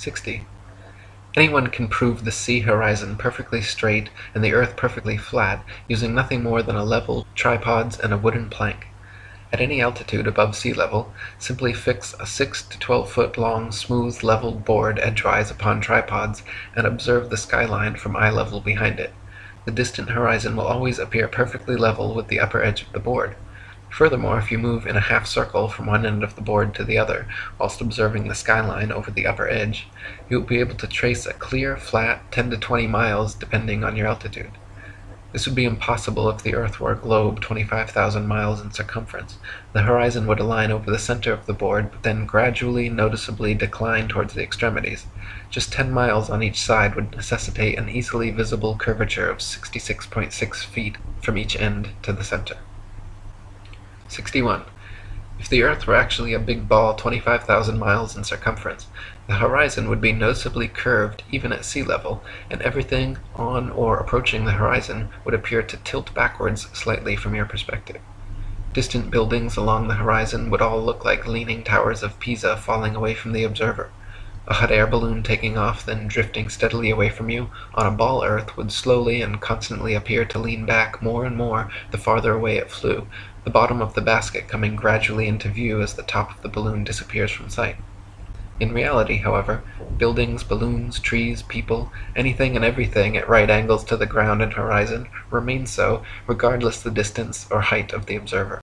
60. Anyone can prove the sea horizon perfectly straight and the earth perfectly flat using nothing more than a level, tripods, and a wooden plank. At any altitude above sea level, simply fix a 6 to 12 foot long smooth leveled board edgewise upon tripods and observe the skyline from eye level behind it. The distant horizon will always appear perfectly level with the upper edge of the board. Furthermore, if you move in a half circle from one end of the board to the other, whilst observing the skyline over the upper edge, you will be able to trace a clear, flat 10 to 20 miles depending on your altitude. This would be impossible if the earth were a globe 25,000 miles in circumference. The horizon would align over the center of the board, but then gradually, noticeably decline towards the extremities. Just 10 miles on each side would necessitate an easily visible curvature of 66.6 feet from each end to the center. 61. If the Earth were actually a big ball 25,000 miles in circumference, the horizon would be noticeably curved even at sea level, and everything on or approaching the horizon would appear to tilt backwards slightly from your perspective. Distant buildings along the horizon would all look like leaning towers of Pisa falling away from the observer. A hot air balloon taking off, then drifting steadily away from you, on a ball earth would slowly and constantly appear to lean back more and more the farther away it flew, the bottom of the basket coming gradually into view as the top of the balloon disappears from sight. In reality, however, buildings, balloons, trees, people, anything and everything at right angles to the ground and horizon, remain so, regardless the distance or height of the observer.